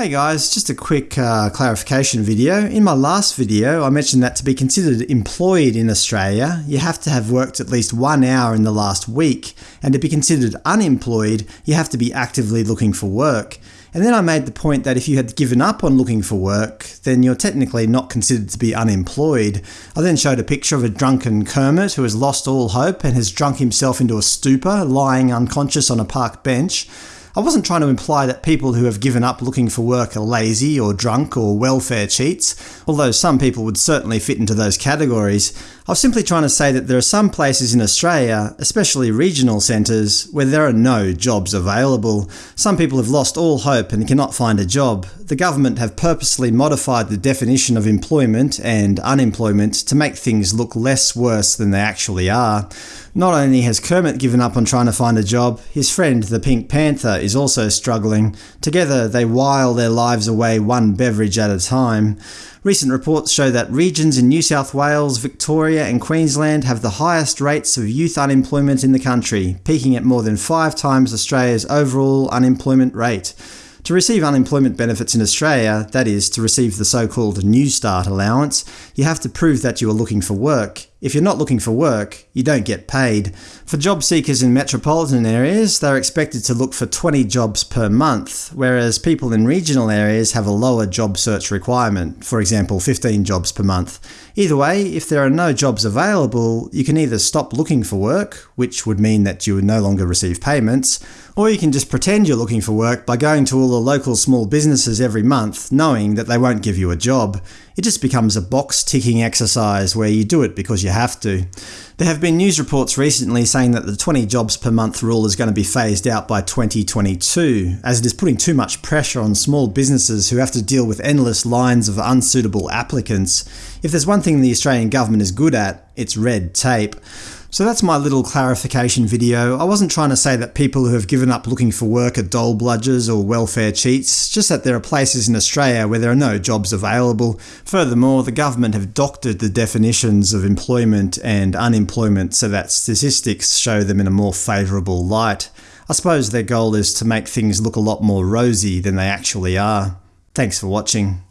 Hey guys, just a quick uh, clarification video. In my last video I mentioned that to be considered employed in Australia you have to have worked at least one hour in the last week, and to be considered unemployed you have to be actively looking for work. And then I made the point that if you had given up on looking for work, then you're technically not considered to be unemployed. I then showed a picture of a drunken Kermit who has lost all hope and has drunk himself into a stupor, lying unconscious on a park bench. I wasn't trying to imply that people who have given up looking for work are lazy or drunk or welfare cheats, although some people would certainly fit into those categories. I was simply trying to say that there are some places in Australia, especially regional centres, where there are no jobs available. Some people have lost all hope and cannot find a job. The government have purposely modified the definition of employment and unemployment to make things look less worse than they actually are. Not only has Kermit given up on trying to find a job, his friend the Pink Panther is also struggling. Together they while their lives away one beverage at a time. Recent reports show that regions in New South Wales, Victoria and Queensland have the highest rates of youth unemployment in the country, peaking at more than five times Australia's overall unemployment rate. To receive unemployment benefits in Australia, that is, to receive the so-called Newstart allowance, you have to prove that you are looking for work. If you're not looking for work, you don't get paid. For job seekers in metropolitan areas, they're expected to look for 20 jobs per month, whereas people in regional areas have a lower job search requirement, for example 15 jobs per month. Either way, if there are no jobs available, you can either stop looking for work, which would mean that you would no longer receive payments, or you can just pretend you're looking for work by going to all the local small businesses every month, knowing that they won't give you a job. It just becomes a box-ticking exercise where you do it because you have to. There have been news reports recently saying that the 20 jobs per month rule is going to be phased out by 2022, as it is putting too much pressure on small businesses who have to deal with endless lines of unsuitable applicants. If there's one thing the Australian government is good at, it's red tape. So that's my little clarification video. I wasn't trying to say that people who have given up looking for work are dole bludgers or welfare cheats, just that there are places in Australia where there are no jobs available. Furthermore, the government have doctored the definitions of employment and unemployment so that statistics show them in a more favourable light. I suppose their goal is to make things look a lot more rosy than they actually are. Thanks for watching.